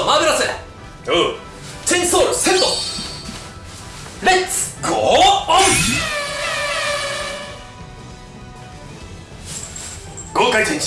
トマーベラス。おう。チェンソールセット。レッツゴー。オン豪快チェンジ。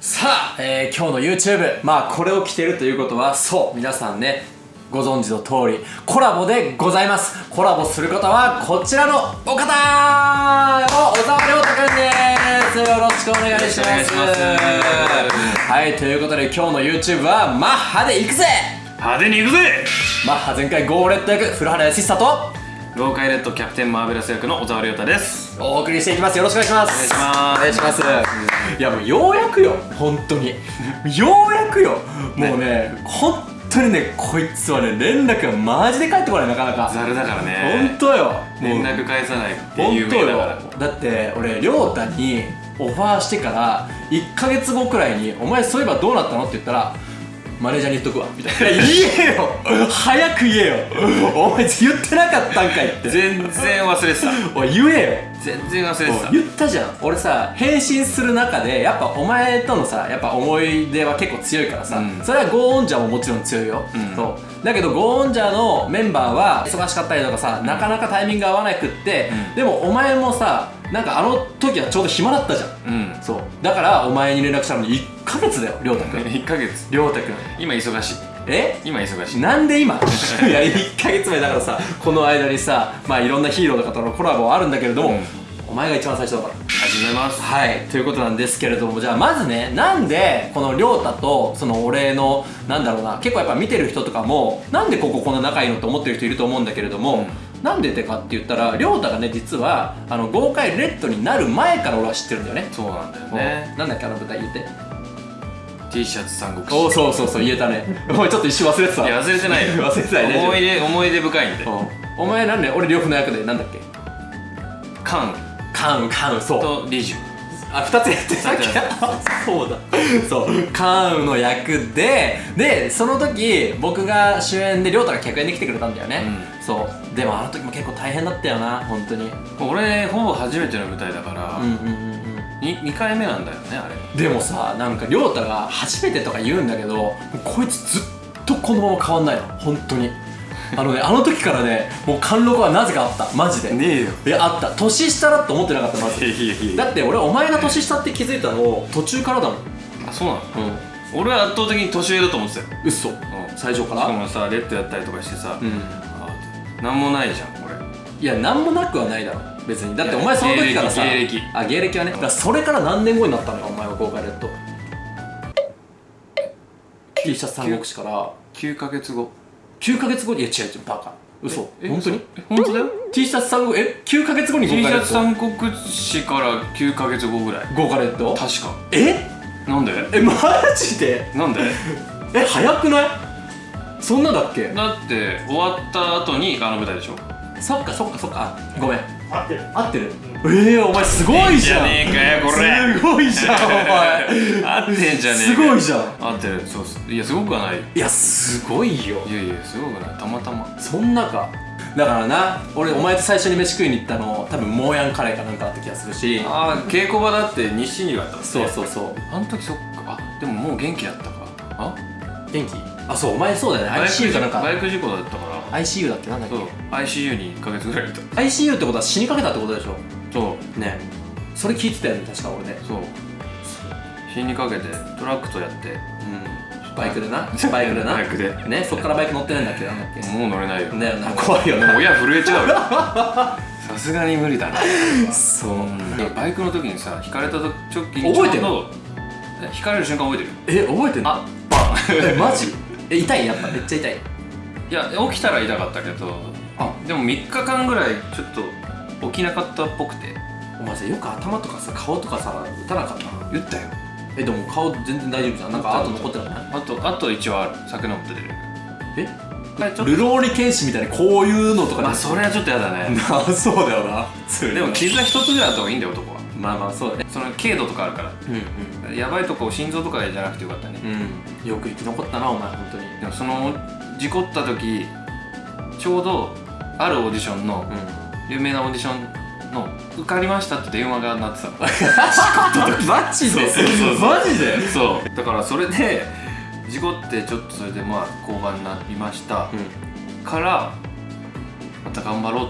さあ、えー今日の YouTube まあこれを着てるということはそう皆さんねご存知の通りコラボでございます。コラボする方はこちらのお方お小沢亮太くんですよろしくお願いします。よろしくお願いします。はいということで今日の YouTube はマッハで行くぜ。派手に行くぜ。マッハ全開ゴーレット役古原康久と豪快レッドキャプテンマーベラス役の小沢亮太です。お送りしていきます。よろしくお願いします。お願いします。お願いします。いやもうようやくよ。本当に。ようやくよ。もうね。本当にねこいつはね連絡がマジで返ってこないなかなか。ザルだからね。本当よ。連絡返さないって有名だからだって俺亮太にオファーしてから1ヶ月後くらいに「お前そういえばどうなったの?」って言ったら「マネージャーに言っとくわ」みたいな「言えよ。早く言えよ。お前言ってなかったんかい」って。全然忘れてた。おい言えよ。全然忘れてた。言ったじゃん。俺さ返信する中でやっぱお前とのさやっぱ思い出は結構強いからさ、うん。それはゴーオンジャーももちろん強いよ、うん。そう。だけどゴーオンジャーのメンバーは忙しかったりとかさなかなかタイミング合わなくって、うん。でもお前もさなんかあの時はちょうど暇だったじゃん。うん。そう。だからお前に連絡したのに1ヶ月だよ亮太くん。1ヶ月。亮太くん。今忙しい。え？今忙しい。なんで今？いや1ヶ月前だからさこの間にさまあいろんなヒーローの方のコラボはあるんだけれども、うん。お前が一番最初だから。始めます。はい。ということなんですけれどもじゃあまずねなんでこの亮太とその俺のなんだろうな結構やっぱ見てる人とかもなんでこここんな仲いいのって思ってる人いると思うんだけれども、なんでってかって言ったら亮太がね実はあの豪快レッドになる前から俺は知ってるんだよね。そうなんだよね。なんだっけあの舞台言って。T シャツ三国志おそうそうそう言えたね。お前ちょっと一瞬忘れてた。いや忘れてないよ。忘れてないね思い出思い出深いんで。うん。お前なんで俺両夫の役でなんだっけ？カン。カンカンそう。とリジュあ二つやってた。っけそうだ。そう。カーンの役ででその時僕が主演で亮太が客演で来てくれたんだよね、そう。でもあの時も結構大変だったよな本当に。俺ほぼ初めての舞台だから、うんうんうんに 2, 回目なんだよねあれ。うんでもさなんか亮太が初めてとか言うんだけどこいつずっとこのまま変わんないの。本当にあのねあの時からねもう貫禄はなぜかあった。マジで。ねえよ。いやあった。年下だと思ってなかったまず。いやいやいやだって俺お前が年下って気づいたの途中からだもん。あそうなの？うん。俺は圧倒的に年上だと思ってたよ、嘘。うん、最初かしからもさレッドやったりとかしてさ、うん。あなんもないじゃん俺。いや何もなくはないだろ。別に。だってお前その時からさ芸歴あ芸歴はね。だからそれから何年後になったのよお前は豪華レッド。T シャツ三国志から。9ヶ月後9ヶ月後にいや違う違うバカ。嘘。え本当に？え本当だよ。T シャツ三国え9ヶ月後に T シャツ三国志から9ヶ月後ぐらい。豪華レッド？確か。え？なんで？えマジで？なんで？え早くない？そんなだっけ？だって終わった後にあの舞台でしょ？そっかそっかそっか。あごめん合ってる。合ってる？ええお前すごいじゃん。ねえかよこれ。すごいじゃんお前。合ってんじゃねえすごいじゃん。合ってる。そうそういやすごくはない？いやすごいよ。いやいやすごくない？たまたま。そんなか。だからな俺お前と最初に飯食いに行ったの多分モーヤンカレーかなんかだった気がするし。ああ稽古場だって西にがあったんですそうねそうそう。あの時そっか。あでももう元気だったか。あ？元気？あそうお前そうだよね。ICU かなんか。バイク事故だったから ICU だっけなんだっそう ICU に1ヶ月ぐらいいた。け ICU ってことは死にかけたってことでしょ？そう。ね。それ聞いてたよね確か俺ね。そう。死にかけてトラックとやって。うん。バイクでな。バイクでな。バイクで。ねそっからバイク乗ってないんだっけ？なんだっけ？もう乗れないよ。だよな怖いよね。親震えちゃうよ。さすがに無理だな。そう。バイクの時にさ引かれた時に覚えてる引かれる瞬間覚えてる？え覚えてんの？あバン。えマジ？え痛い？やっぱめっちゃ痛いいや起きたら痛かったけどあ。でも3日間ぐらいちょっと起きなかったっぽくて。お前さよく頭とかさ顔とかさ打たなかった？言ったよ。えでも顔全然大丈夫じゃん。なんか後残ってないあとあと一応ある。酒飲むと出る。え？ルローニケンシみたいにこういうのとかまあそれはちょっとやだね。なそうだよな。でも傷は一つぐらいあった方がいいんだよ男は。まあまあそう。だね。その軽度とかあるから。うんやばいとこ心臓とかじゃなくてよかったね。うんうん。よく生き残ったなお前本当に。でもその事故った時ちょうどあるオーディションのう有名なオーディションの受かりましたって電話が鳴ってたの。マジで？そうそうそうマジで？そう。だからそれで事故ってちょっとそれでまあ交番になりました、からまた頑張ろう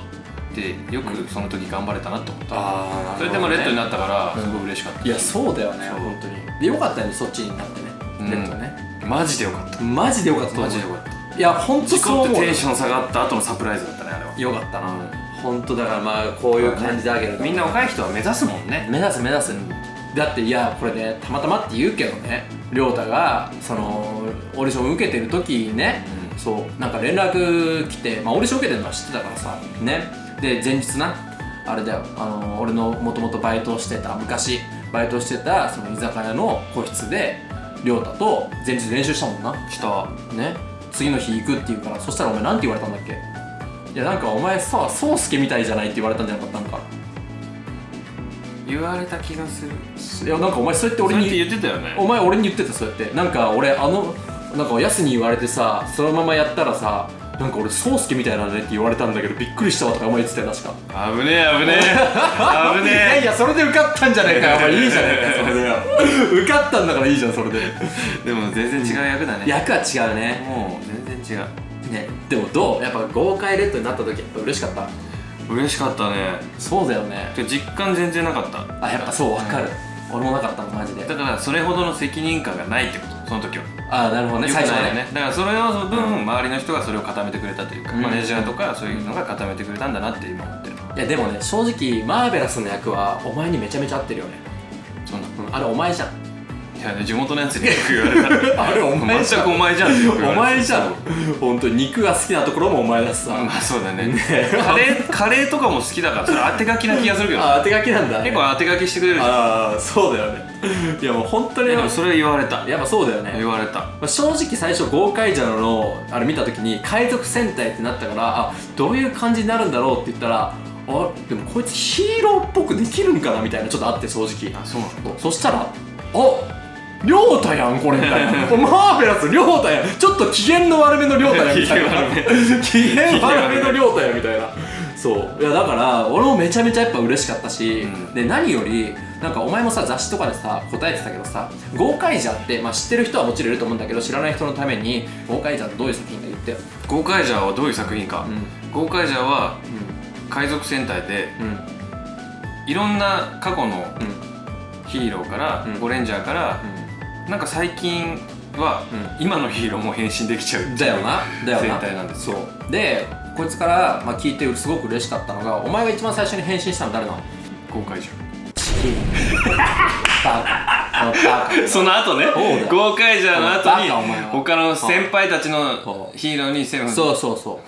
ってよくその時頑張れたなと思った、ああそれでもレッドになったからうん。すごい嬉しかった、いやそうだよね。本当に。でよかったよねそっちになってね。うん。レッドね。マジでよかった。マジでよかったマジでよかったいや本当事そう思うテンション下がった後のサプライズだったねあれは。よかったな。本当だからまあこういう感じであげると。みんな若い人は目指すもんね。目指す目指す。だっていやこれねたまたまって言うけどね。亮太がそのオーディション受けてる時にね、そうなんか連絡来て、まあ、オーディション受けてるのは知ってたからさね。で前日なあれだよ。あの俺のもともとバイトをしてた昔バイトしてたその居酒屋の個室で亮太と前日練習したもんな。した。ね次の日行くって言うからそしたらお前なんて言われたんだっけ？いやなんかお前さ宗介みたいじゃないって言われたんじゃなかったなんか？言われた気がする。いやなんかお前そうやって俺にそれって言ってたよね。お前俺に言ってたそうやって。なんか俺あのなんかやすに言われてさそのままやったらさなんか俺宗介みたいなねって言われたんだけどびっくりしたわとかお前言ってたよ確か。危ねえ危ねえ。危 いやいねやそれで受かったんじゃないかよ。お前いいじゃないかよそれで 受かったんだからいいじゃんそれで。えでも全然違う役だね。役は違うね。もう全然違う。ねでもどう？やっぱ豪快レッドになった時やっぱ嬉しかった？嬉しかったね。そうだよね。実感全然なかった。あやっぱそうわかる、俺もなかったのマジで。だからそれほどの責任感がないってことその時はあなるほどね。最初はね。だからそれを分周りの人がそれを固めてくれたというか、うん。マネージャーとかそういうのが固めてくれたんだなって今思ってる。いやでもね正直マーベラスの役はお前にめちゃめちゃ合ってるよね、そんなうん、あれお前じゃん。いやね地元のやつによく言われた あれお前じゃん。全くお前じゃんってよく言わお前じゃん。本当に肉が好きなところもお前だしさ、まあそうだね。カレーカレーとかも好きだからそれ当て書きな気がするけどあ当て書きなんだ。結構当て書きしてくれるじゃん。ああそうだよねいやもう本当に。えでもそれ言われた。やっぱそうだよね。言われた。まあ正直最初豪快ジャーのあれ見た時に海賊戦隊ってなったからあどういう感じになるんだろうって言ったらあでもこいつヒーローっぽくできるんかなみたいなちょっとあって正直。あそうなの？そしたらありょうたやんこれみたいな。マーベラスりょうたやん。ちょっと機嫌の悪めのりょうた やんみたいな。機嫌悪め。のりょうたやんみたいな。そう。いやだから俺もめちゃめちゃやっぱ嬉しかったし、うん。で何よりなんかお前もさ雑誌とかでさ答えてたけどさ豪快じゃって、まあ、知ってる人はもちろんいると思うんだけど知らない人のために豪快じゃってどういう作品か言ってよ。ゴーカイジャーはどういう作品か、うゴーカイジャーは海賊戦隊でんうん。いろんな過去のうん。ヒーローから、うん。ゴレンジャーから、なんか最近は、う今のヒーローも変身できちゃううだよな。だよな。戦隊なんですよ。そう。でこいつから、まあ、聞いてすごく嬉しかったのがお前が一番最初に変身したの誰なの？ゴーカイジャバその後ね。そうだよ。ゴーカイジャーの後に他の先輩たちそのう。ヒーローにセブン。そうそうそう。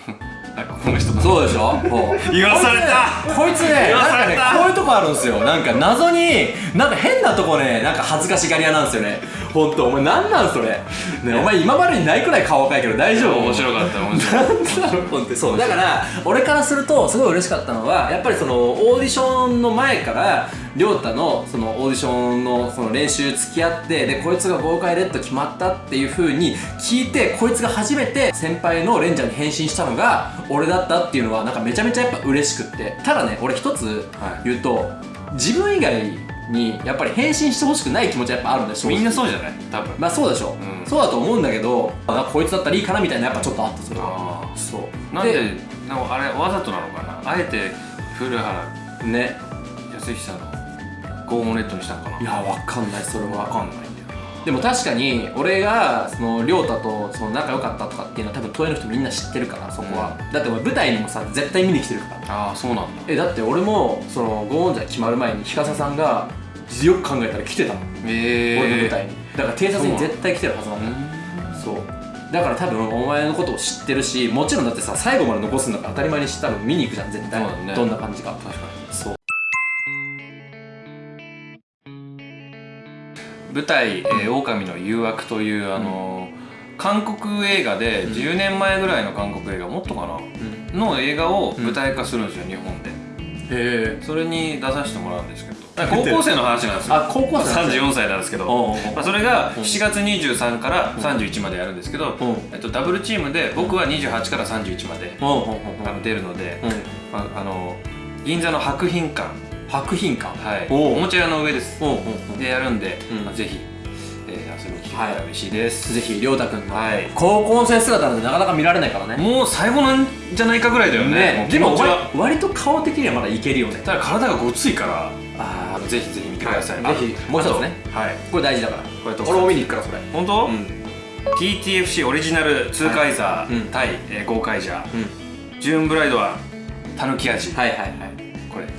あこの人だそうでしょ？言わされた。こいつねこういうとこあるんですよ。なんか謎になんか変なとこねなんか恥ずかしがり屋なんですよね。ほんと。お前なんなんそれ？ねお前今までにないくらい顔赤いけど大丈夫？面白かった面白かっなんだろう本当にそうだから俺からするとすごい嬉しかったのはやっぱりそのオーディションの前から亮太のそのオーディションのその練習付き合ってでこいつが豪快レッド決まったっていう風に聞いてこいつが初めて先輩のレンジャーに変身したのが俺だったっていうのはなんかめちゃめちゃやっぱ嬉しくって。ただね俺一つはい。言うと、自分以外にやっぱり変身してほしくない気持ちはやっぱあるんだよ正直。たみんなそうじゃない？多分。まあそうでしょ、う。ん。そうだと思うんだけどあこいつだったらいいかなみたいなやっぱちょっとあったそれは。あそう。なんでなんかあれわざとなのかな？あえて古原ね。康久のゴーンレッドにしたのかな。いやわかんない。それは。わかんないんだよでも確かに俺がその亮太とその仲良かったとかっていうのは多分東映の人みんな知ってるからそこは、だって俺舞台にもさ絶対見に来てるから。ああそうなんだ。えだって俺もそのゴーンジャー決まる前に日笠さんがよく考えたら来てたもん、ええ俺の舞台に。だから偵察に絶対来てるはずなのうん。そう。だから多分お前のことを知ってるしもちろんだってさ最後まで残すんだから当たり前にして多分見に行くじゃん絶対。ね。どんな感じか。確かに舞台「えー狼の誘惑」というあのー韓国映画で10年前ぐらいの韓国映画もっとかな？うん。の映画を舞台化するんですよ日本で。へえそれに出させてもらうんですけど。高校生の話なんですよ。あ高校生なんだ34歳なんですけど。まあ、それがうん。7月23から31までやるんですけど、うん。えっと、ダブルチームで僕は28から31まで出るので、あの銀座の博品館博品館。はい。おもちゃ屋の上です。でやるんで、うん。まあぜひ、えー遊びに来てくれたら嬉しいです、ぜひ亮太君の。はい。高校生姿なんてなかなか見られないからね。もう最後なんじゃないかぐらいだよね。もう気でも割割と顔的にはまだいけるよね。ただ体がごついから。あぜひぜひ見てください、はい。ぜひもう一つね。はい。これ大事だから。これと俺も見に行くからそれ。本当、うん。TTFC オリジナルツーカイザうん。ー対、えーゴーカイジャーうん。ジューンブライドはたぬき味、はいはいはい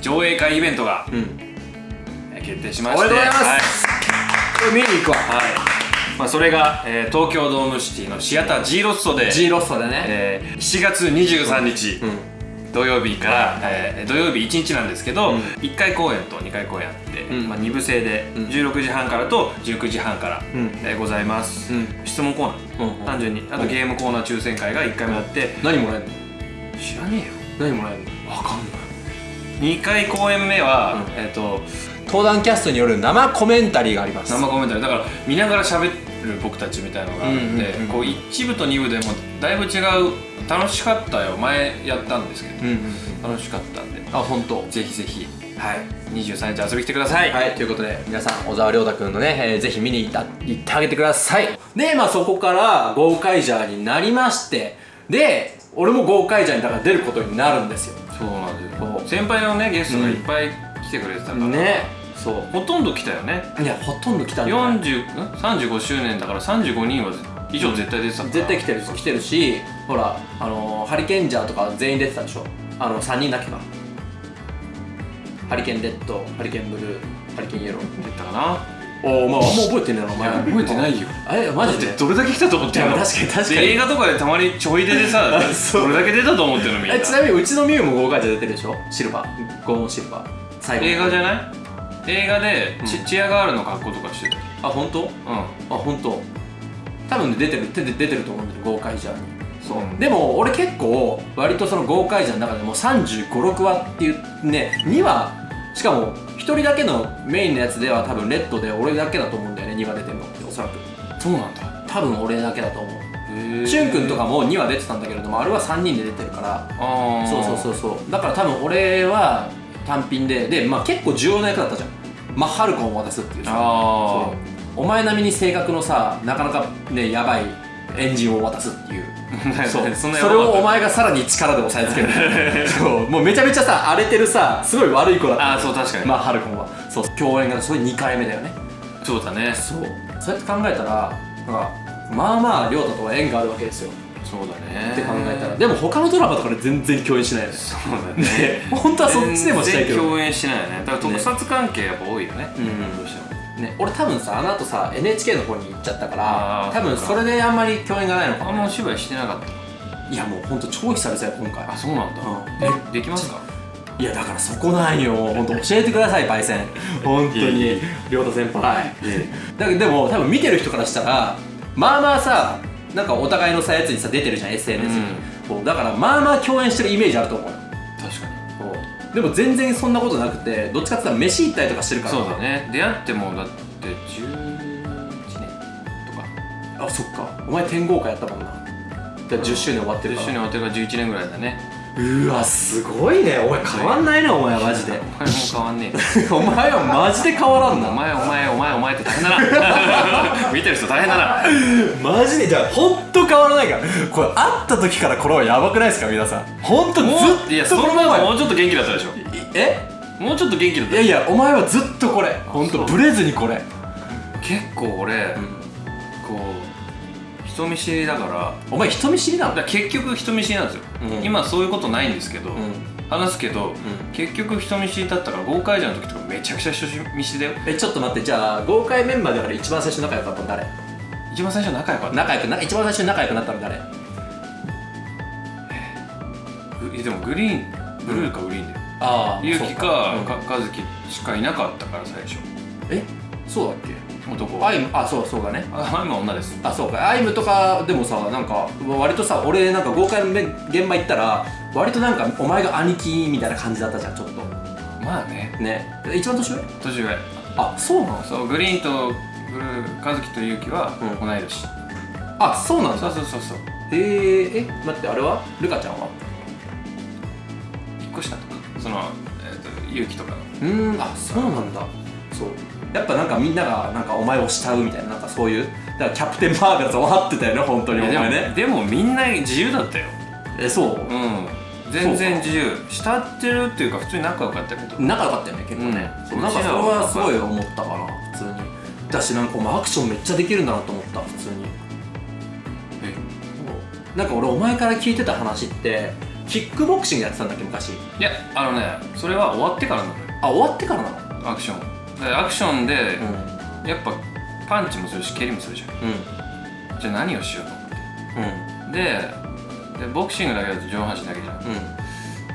上映会イベントが、うん。えー決定しましておめでとうございます。はい。これ見に行くわはい。まあ、それが、えー東京ドームシティのシアター G ロストで、G ロストでね。えー7月23日、うん。土曜日から、えー土曜日1日なんですけど、うん。1回公演と2回公演あって、うん。まあ、2部制でうん。16時半からと19時半から、うん。えーございます、うん。質問コーナー、うん単純に。あとゲームコーナー抽選会が1回目あって、何もらえんの？知らねえよ。何もらえんの？わかんない2回公演目は、うん。えっ、と登壇キャストによる生コメンタリーがあります。生コメンタリー。だから見ながら喋る僕たちみたいのがあって、うんうんうんこう1部と2部でもだいぶ違う。楽しかったよ。前やったんですけど。うんうん楽しかったんで。あ本当。ぜひぜひ。はい。23日遊びに来てください、はい、ということで皆さん小沢亮太君のね、えーぜひ見に行った行ってあげてください。でまあそこからゴーカイジャーになりまして。で俺もゴーカイジャーにだから出ることになるんですよ。そうなんですよ先輩のねゲストがいっぱい来てくれてたから、ね。そう。ほとんど来たよね。いやほとんど来たんじゃない？40ん？35周年だから35人は以上絶対出てたから絶対来てる来てるしほらあのーハリケンジャーとか全員出てたでしょ？あの3人だっけかハリケンレッドハリケンブルーハリケンイエロー。出たかなおおまああんま覚えてねえなお前覚えてないよ。えマジで？どれだけ来たと思ってんの？確かに確かに。で映画とかでたまにちょい出でさ どれだけ出たと思ってるのみんな。えちなみにうちのミュウもゴーカイジャー出てるでしょ？シルバー。ゴーンシルバー。最後映画じゃない？映画でチ,、うん。チアガールの格好とかしてたよ。あ本当？うあ本当。多分ね出てる出て出てると思うんだよゴーカイジャーに。そう、うん。でも俺結構割とそのゴーカイジャーの中でも3 5 6話っていうね2話しかも1人だけのメインのやつでは多分レッドで俺だけだと思うんだよね2話出てるの。っておそらく。んそうなんだ。多分俺だけだと思う。へしゅんくんとかも2話出てたんだけれどもあれは3人で出てるから。そうそうそうそう。だから多分俺は単品でで、まあ、結構重要な役だったじゃん。マッハルコンを渡すっていうさ。お前並みに性格のさなかなかねやばいエンジンを渡すっていう。あ そう。そそれをお前がさらに力で押さえつける。そう。もうめちゃめちゃさ荒れてるさすごい悪い子だった。あーそう確かに。マッハルコンは。そう。共演がそれ2回目だよね。そうだね。そう。そうやって考えたらなんかまあまあ亮太とは縁があるわけですよ。そうだね。って考えたら。でも他のドラマとかで全然共演しないですそうだね。本当はそっちでもしたいけど。全然共演しないよね。だから特撮関係やっぱ多いよね。うん。どうしてもね、俺多分さあの後さ NHK の方に行っちゃったから多分それであんまり共演がないのかあんもまお芝居してなかったいやもうほんと超久々よ今回。あそうなんだ。うん。えできますか？いやだからそこなんよ。ほんと教えてくださいパイセン。本当に。亮太先輩。だけどでも多分見てる人からしたらまあまあさなんかお互いのさやつにさ出てるじゃん SNS に、こうだからまあまあ共演してるイメージあると思うでも全然そんなことなくてどっちかって言ったら飯行ったりとかしてるから。そうだね。出会ってもだって11年とか。あそっか。お前天豪華やったもんな。だから10周年終わってる一から。緒に終わってから11年ぐらいだねうわすごいね。お前変わんないねお前はマジで。お前も変わんねえ お前はマジで変わらんな。お前お前お前お前って大変だな。見てる人大変だな。マジでじゃあほんと変わらないから。これ会った時からこれはやばくないですか皆さん。ほんとずもういやっその前はもうちょっと元気だったでしょ。え？もうちょっと元気だったいやいやお前はずっとこれ。ほんとそう。ブレずにこれ。結構俺、こう人見知りだから。お前人見知りなの？だから結局人見知りなんですよ、うん。今そういうことないんですけど、うん。話すけど、ん。結局人見知りだったから豪快じゃんの時とかめちゃくちゃ人見知りだよ。えちょっと待ってじゃあ豪快メンバーだから一番最初仲良かったの誰？一番最初仲良かった。仲良くな一番最初に仲良くなったの誰？ぐでもグリーンブルーかグリーンだよ。ああゆうきかうん。か和樹しかいなかったから最初。え？そうだっけ？男アイムあそうそうだね。あ今女です。あそうか。アイムとかでもさなんか割とさ俺なんか豪快のめ現場行ったら割となんかお前が兄貴みたいな感じだったじゃんちょっと。まあね。ね。一番年上？年上。あそうなの？そうグリーンとブルー和樹とゆうきはうん。同い年、あそうなんだ。そうそうそうそう。えー、え待ってあれは？ルカちゃんは？1個下とか。その、えー、と勇気とかの。うーんあそうなんだ。そうやっぱなんかみんながなんかお前を慕うみたいななんかそういうだからキャプテンマーベラス終わってたよね本当にお前ね。でもみんな自由だったよ。えそう？うん。全然自由。慕ってるっていうか普通に仲良かったけど仲良かったよね結構ね、うん。なんかそれはすごい思ったかな普通に。だしなんかお前アクションめっちゃできるんだなと思った普通に。え？なんか俺お前から聞いてた話ってキックボクシングやってたんだっけ昔？いやあのねそれは終わってからなのよ。あ終わってからなの？アクション。でアクションで、うやっぱパンチもするし蹴りもするじゃん。んうん。じゃあ何をしようと思って。うん。ででボクシングだけだと上半身だけじゃん。うん。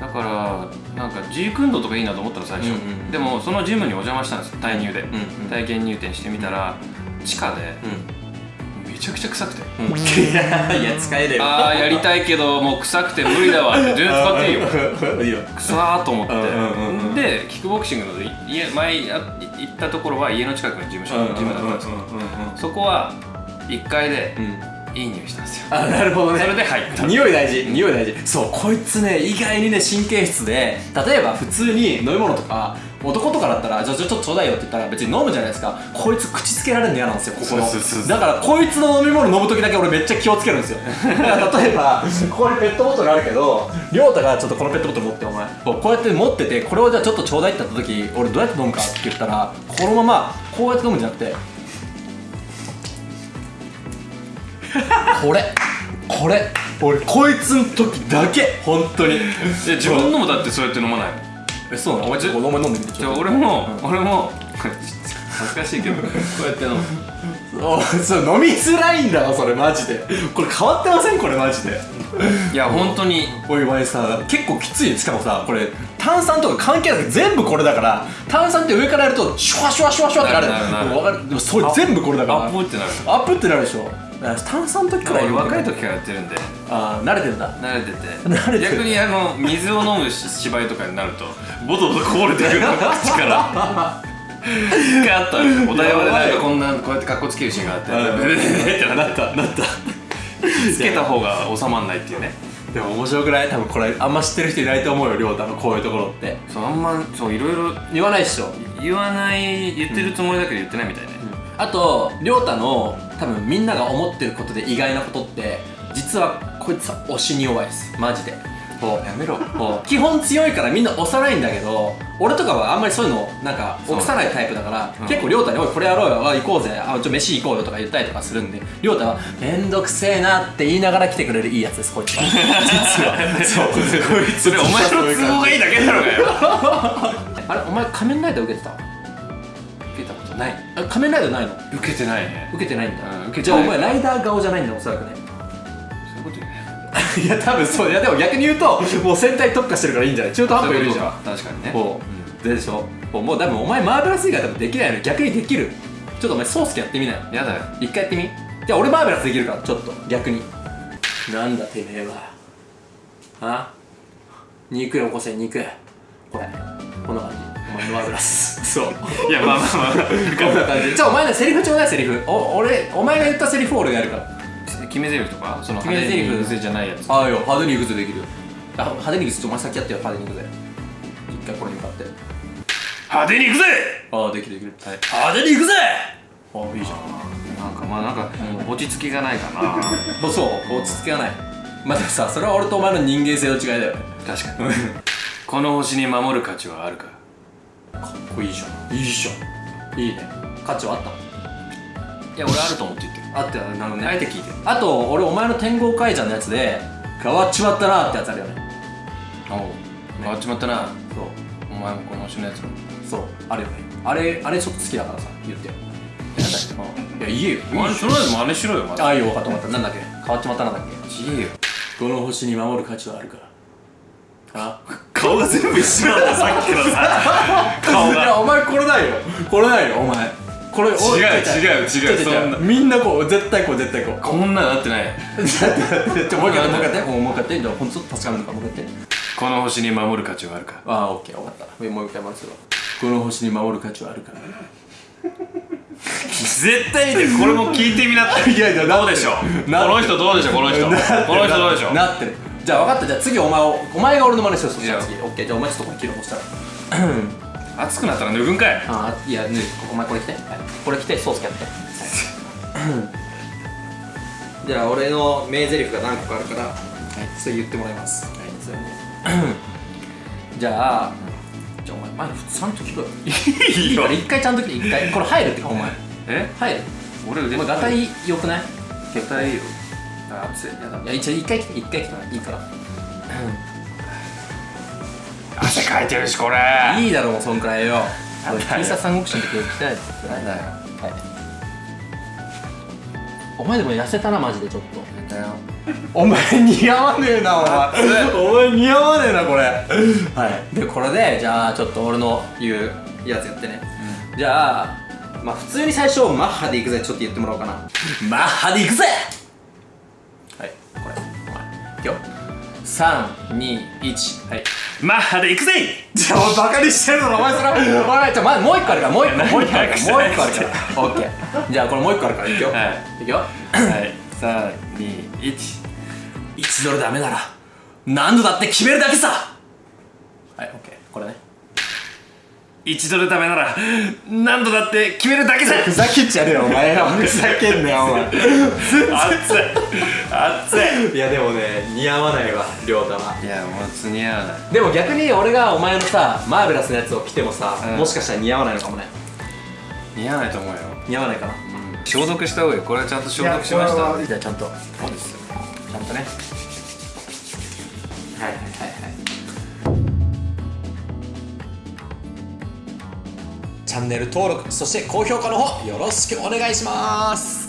だからなんかジークンドとかいいなと思ったの最初、うんうんうんでもそのジムにお邪魔したんですよ。体入で、うんうん体験入店してみたら地下で。うめちゃくちゃ臭くて。んうん。いや使えねえよああやりたいけどもう臭くて無理だわ。って全然使っていいよ。いいよ。臭ーと思って、うんうんうんうん。でキックボクシングの家前や行ったところは家の近くの事務所のジムだったんですけど、そこは1階でうんいい匂いしたんですよ。あなるほどね。それで入った。匂い大事。匂い大事。そうこいつね意外にね神経質で例えば普通に飲み物とか男とかだったらじゃあちょっとちょうだいよって言ったら別に飲むじゃないですか。こいつ口つけられるの嫌なんですよここの。そうそうそうだからこいつの飲み物飲む時だけ俺めっちゃ気をつけるんですよ。だから例えばここにペットボトルあるけど亮太がちょっとこのペットボトル持ってお前こうこうやって持っててこれをじゃあちょっとちょうだいって言った時俺どうやって飲むかって言ったらこのままこうやって飲むんじゃなくてこれこれ俺こいつの時だけ本当に。いや自分のもだってそうやって飲まないの？えそうなの？お前ちょっとお前飲んでみて。じゃあ俺も、俺も恥ずかしいけど。こうやって飲む。おそう飲みづらいんだわそれマジで。これ変わってません？これマジで。いや本当に。おいお前さ結構きついしかもさこれ炭酸とか関係なく全部これだから。炭酸って上からやるとシュワシュワシュワシュワってなる。なるなるそれ全部これだから。アップってなる。アップってなるでしょ炭酸の時くらい俺若い時時からやってるんで。ああ慣れてんだ。慣れてて。慣れてる。逆にあの水を飲む芝居とかになるとボトボトこぼれてくるの口から一回あったお台場でなんかこんなこうやってカッコつけるシーンがあってうん。ベベベベってなったなった。つけた方が収まんないっていうね。でも面白くない？多分これあんま知ってる人いないと思うよ亮太のこういうところって。そうあんまそういろいろ言わないっしょ。言わない言ってるつもりだけど言ってないみたいね、あと亮太の多分みんなが思ってることで意外なことって実はこいつは推しに弱いです。マジで。こうやめろ。こう。基本強いからみんな押さないんだけど俺とかはあんまりそういうのなんか起さないタイプだから、うん。結構亮太に「おいこれやろうよあ行こうぜあちょ飯行こうよ」とか言ったりとかするんで亮太は「めんどくせえな」って言いながら来てくれるいいやつですこいつは。実は。そう。こいつそれお前の都合がいいだけだろうがよ。あれお前仮面ライダー受けてた？ことない。あ仮面ライダーないの？受けてないね。受けてないんだ、うん受けてじゃあお前ライダー顔じゃないんだおそらくねそういうこと言う？ね いや多分そう。いやでも逆に言うともう戦隊特化してるからいいんじゃない？中途半端いるじゃん。確かにね。こう。でしょ？もう多分お前マーベラス以外多分できないのに逆にできる。ちょっとお前ソースケやってみなよやだよ。一回やってみ？じゃあ俺マーベラスできるからちょっと逆に。なんだてめえは。あ？肉よこせ肉。これ。こんな感じ。お前のマーベラスそう。いやまあまあまあ。こんな感じじゃあお前のセリフちょうだいセリフ。お俺お前が言ったセリフを俺がやるから。決め台詞とかその決め台詞。派手にじゃないやつ。ああよ。派手に行くぜできるよ。あ派手に行くぜ。ちょお前先やってよ。派手に行くぜ。一回これに向かって。派手に行くぜ！ああできるできる、はい。派手に行くぜ！ああいいじゃん。なんかまあなんか落ち着きがないかな。そう落ち着きがない。まあでもさそれは俺とお前の人間性の違いだよね。確かに。この星に守る価値はあるかかっこいいじゃん。いいじゃん。いいね。価値はあったいや俺あると思って言ってる。あってなるほどあえて聞いて。るあと俺お前の天狗会じゃんのやつで変わっちまったなってやつあるよね。おう。変わっちまったなそう。お前もこの星のやつもそう。あるよね。あれあれちょっと好きだからさ言って。よいや言えよ。お前とりあえず真似しろよああいいよ分かった分かった。なんだっけ？変わっちまったなんだっけ？言えよ。この星に守る価値はあるから。あ？顔が全部一緒なんださっきのさ。顔いやお前これないよ。これないよお前。これ違う違う違う違うそんな。みんなこう絶対こう絶対こう。こんなのなってない。ちょもう一回もう一回やって。もう一回じゃあほんと助かるのかもう一回やって。この星に守る価値はあるか。ああオッケー分かった。もう一回回すわ。この星に守る価値はあるから絶対見てこれも聞いてみなって。いやいやどうでしょう？この人どうでしょう？この人。この人どうでしょう？なってるじゃあ分かった。じゃあ次お前をお前が俺の真似しようそしたら。いい次オッケー。じゃあお前ちょっとこれ切ろうとしたら。暑くなったら脱ぐんかい。あいやねお前これ着て、はい、これ着てソースやってじゃあ俺の名台詞が何個かあるから、はい、それ言ってもらいます。はいそれね。じゃあじゃあお前前ちゃんと聞こう よいいいから一回ちゃんと来て一回。これ入るってかお前。え？入る。俺腕お前ガタイ良くない？ガタイいいよあ暑い。やだ。いや一応一回来て一回来ていいから。汗かいてるしこれ。いいだろもうそんくらいよ。なんだよ。喫茶三国志の時来てないですなんだよ。はい。お前でも痩せたなマジでちょっと。お前似合わねえなお前。お前似合わねえなこれ。はい。でこれでじゃあちょっと俺の言うやつやってね、じゃあまあ普通に最初マッハでいくぜちょっと言ってもらおうかな。マッハでいくぜいくよ321はい。マッハで行くぜ！じゃあバカにしてるだろお前それお前ちょまもう一個あるからもう一個もう一個あるからもう一個あるから。オッケー。じゃあこれもう一個あるからいくよ、はい。いくよ。はい。321 1ドルダメなら何度だって決めるだけさ。はいオッケー。これね1ドルダメなら何度だって決めるだけさふざけっちゃねえよお前ら。ふざけんなよお前。熱い。熱い。やでもね似合わないわ亮太は。いやもうつ似合わない。でも逆に俺がお前のさマーベラスなやつを着てもさ、うん。もしかしたら似合わないのかもね。似合わないと思うよ。似合わないかな。消毒した方がいい。これちゃんと消毒しました。じゃあちゃんと。そうですよ。ちゃんとねチャンネル登録そして高評価の方よろしくお願いします。